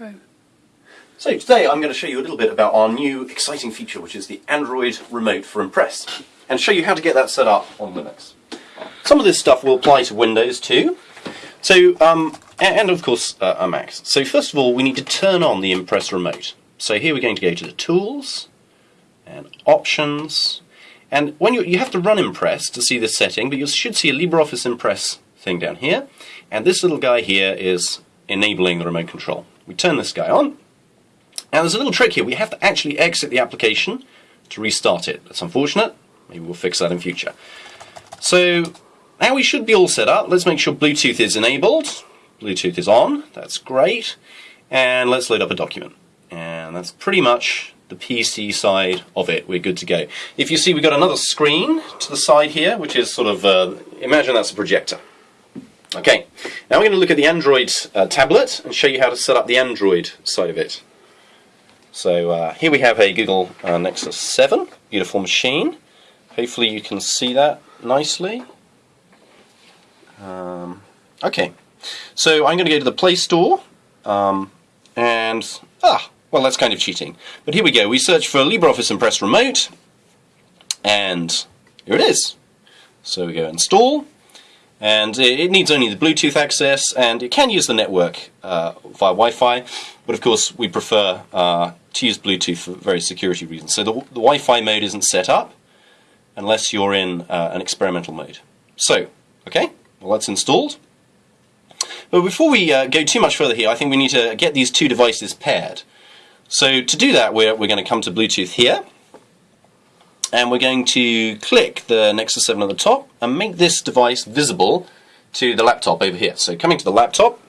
intro. So today I'm going to show you a little bit about our new exciting feature which is the Android remote for Impress and show you how to get that set up on Linux. Some of this stuff will apply to Windows too. So, um, and of course uh, a Mac. So first of all we need to turn on the Impress remote. So here we're going to go to the Tools and Options and when you, you have to run Impress to see this setting but you should see a LibreOffice Impress thing down here and this little guy here is enabling the remote control. We turn this guy on now there's a little trick here. We have to actually exit the application to restart it. That's unfortunate. Maybe we'll fix that in future. So now we should be all set up. Let's make sure Bluetooth is enabled. Bluetooth is on. That's great. And let's load up a document. And that's pretty much the PC side of it. We're good to go. If you see, we've got another screen to the side here, which is sort of, uh, imagine that's a projector. Okay, now we're going to look at the Android uh, tablet and show you how to set up the Android side of it. So uh, here we have a Google uh, Nexus 7, beautiful machine. Hopefully you can see that nicely. Um, okay, so I'm going to go to the Play Store, um, and, ah, well that's kind of cheating. But here we go, we search for LibreOffice Impress Remote, and here it is. So we go install, and it needs only the Bluetooth access, and it can use the network uh, via Wi-Fi, but of course we prefer uh, to use Bluetooth for very security reasons. So the, the Wi-Fi mode isn't set up unless you're in uh, an experimental mode. So, okay, well that's installed. But before we uh, go too much further here, I think we need to get these two devices paired. So to do that, we're, we're going to come to Bluetooth here, and we're going to click the Nexus 7 at the top and make this device visible to the laptop over here. So coming to the laptop,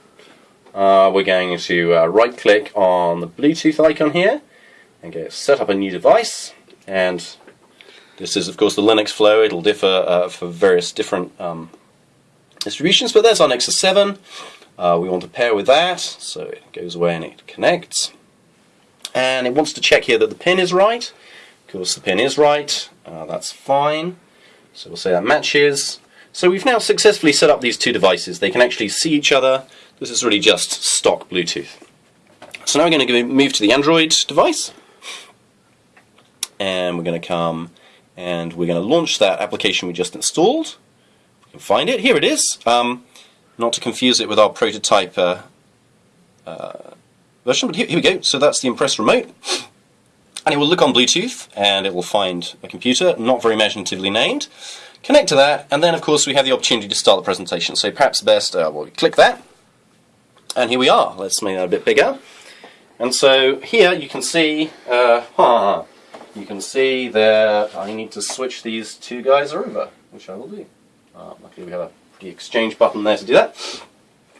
uh, we're going to uh, right click on the Bluetooth icon here and go set up a new device. And this is of course the Linux flow, it'll differ uh, for various different um, distributions but there's our Nexus 7 uh, we want to pair with that so it goes away and it connects. And it wants to check here that the pin is right of course the pin is right, uh, that's fine so we'll say that matches so we've now successfully set up these two devices they can actually see each other this is really just stock Bluetooth. So now we're going to move to the Android device and we're going to come and we're going to launch that application we just installed. We can find it. Here it is. Um, not to confuse it with our prototype uh, uh, version, but here, here we go. So that's the Impress remote. And it will look on Bluetooth and it will find a computer, not very imaginatively named. Connect to that, and then of course we have the opportunity to start the presentation. So perhaps best, uh, well, we click that, and here we are. Let's make that a bit bigger. And so here you can see, uh, you can see that I need to switch these two guys over, which I will do. Uh, luckily we have a pretty exchange button there to do that.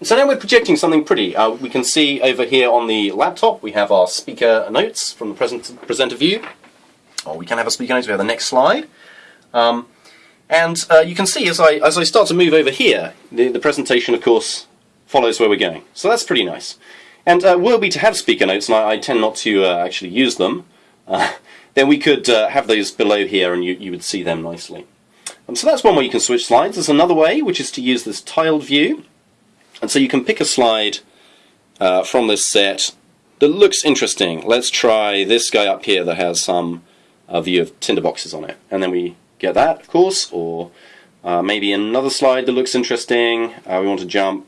So now we're projecting something pretty. Uh, we can see over here on the laptop we have our speaker notes from the present presenter view. Or we can have a speaker notes, we have the next slide. Um, and uh, you can see as I, as I start to move over here, the, the presentation of course follows where we're going. So that's pretty nice. And uh, were we to have speaker notes, and I, I tend not to uh, actually use them, uh, then we could uh, have those below here and you, you would see them nicely. And so that's one way you can switch slides. There's another way, which is to use this tiled view. And so you can pick a slide uh, from this set that looks interesting. Let's try this guy up here that has some uh, view of tinderboxes on it. And then we get that, of course, or maybe another slide that looks interesting. we want to jump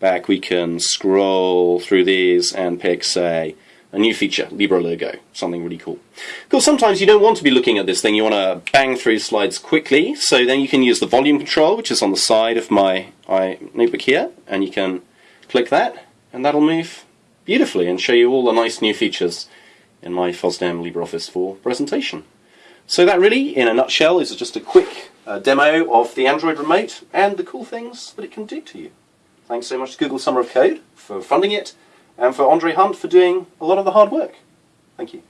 back we can scroll through these and pick, say, a new feature, LibreLogo, something really cool. Of course, sometimes you don't want to be looking at this thing, you want to bang through slides quickly, so then you can use the volume control, which is on the side of my, my notebook here, and you can click that, and that'll move beautifully and show you all the nice new features in my FOSDEM LibreOffice 4 presentation. So that really, in a nutshell, is just a quick uh, demo of the Android remote and the cool things that it can do to you. Thanks so much to Google Summer of Code for funding it, and for Andrzej Hunt for doing a lot of the hard work. Thank you.